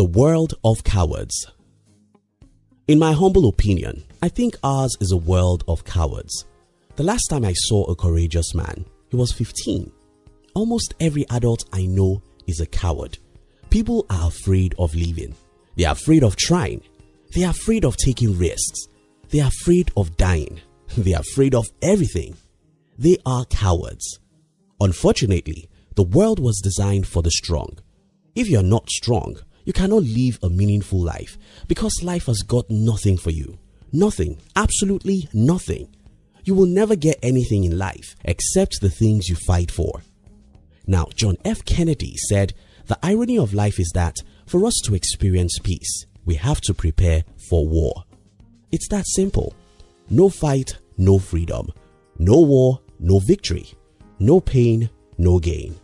The world of cowards. In my humble opinion, I think ours is a world of cowards. The last time I saw a courageous man, he was 15. Almost every adult I know is a coward. People are afraid of living. They are afraid of trying. They are afraid of taking risks. They are afraid of dying. They are afraid of everything. They are cowards. Unfortunately, the world was designed for the strong. If you are not strong, you cannot live a meaningful life because life has got nothing for you. Nothing, absolutely nothing. You will never get anything in life except the things you fight for. Now, John F. Kennedy said, The irony of life is that for us to experience peace, we have to prepare for war. It's that simple. No fight, no freedom. No war, no victory. No pain, no gain.